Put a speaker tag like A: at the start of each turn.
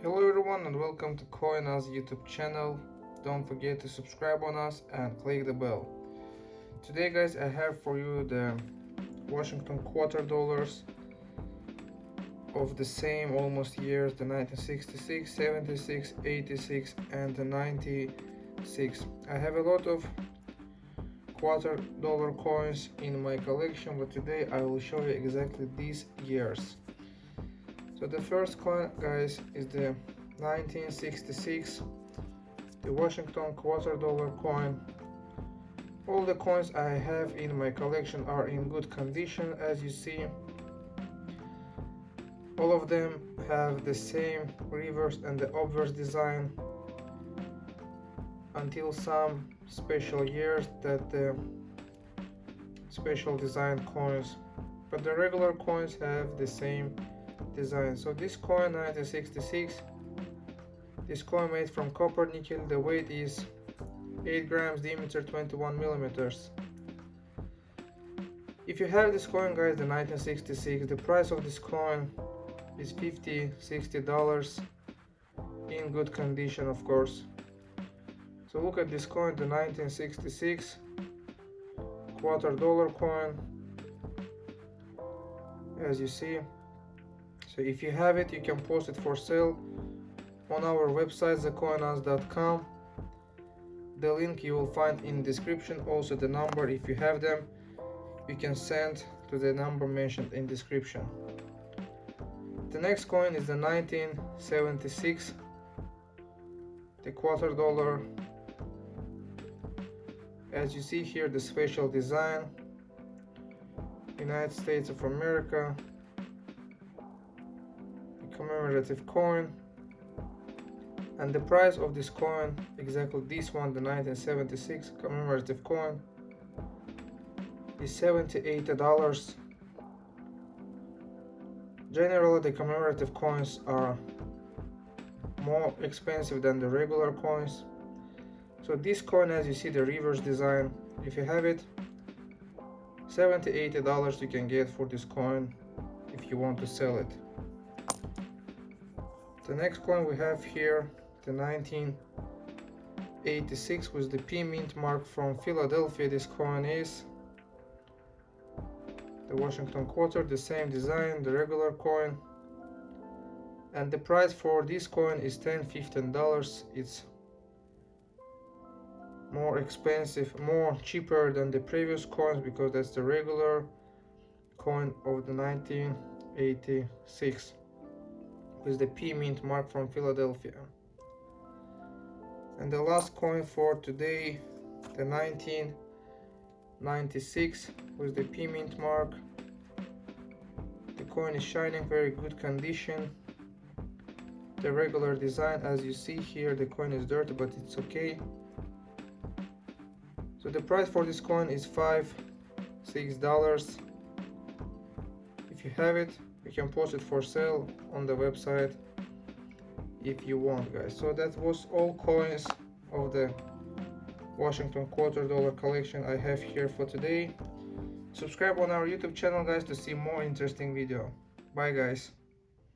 A: Hello everyone and welcome to CoinUs YouTube channel. Don't forget to subscribe on us and click the bell. Today guys I have for you the Washington quarter dollars of the same almost years the 1966, 76, 86 and the 96. I have a lot of quarter dollar coins in my collection but today I will show you exactly these years so the first coin guys is the 1966 the Washington quarter dollar coin. All the coins I have in my collection are in good condition as you see. All of them have the same reverse and the obverse design until some special years that the special design coins. But the regular coins have the same design so this coin 1966 this coin made from copper nickel the weight is 8 grams diameter 21 millimeters if you have this coin guys the 1966 the price of this coin is 50 60 dollars in good condition of course so look at this coin, the 1966 quarter dollar coin. As you see. So if you have it, you can post it for sale on our website, thecoinus.com. The link you will find in description. Also the number, if you have them, you can send to the number mentioned in description. The next coin is the 1976 the quarter dollar as you see here the special design United States of America commemorative coin. And the price of this coin exactly this one the 1976 commemorative coin is 78 dollars. Generally the commemorative coins are more expensive than the regular coins. So this coin as you see the reverse design if you have it 70 80 dollars you can get for this coin if you want to sell it the next coin we have here the 1986 with the P mint mark from Philadelphia. This coin is the Washington quarter the same design the regular coin. And the price for this coin is 10 15 dollars. It's more expensive more cheaper than the previous coins because that's the regular coin of the 1986 with the P mint mark from Philadelphia. And the last coin for today the 1996 with the P mint mark. The coin is shining very good condition. The regular design as you see here the coin is dirty but it's okay. So the price for this coin is five six dollars. If you have it you can post it for sale on the website if you want guys. So that was all coins of the Washington quarter dollar collection I have here for today. Subscribe on our YouTube channel guys to see more interesting video. Bye guys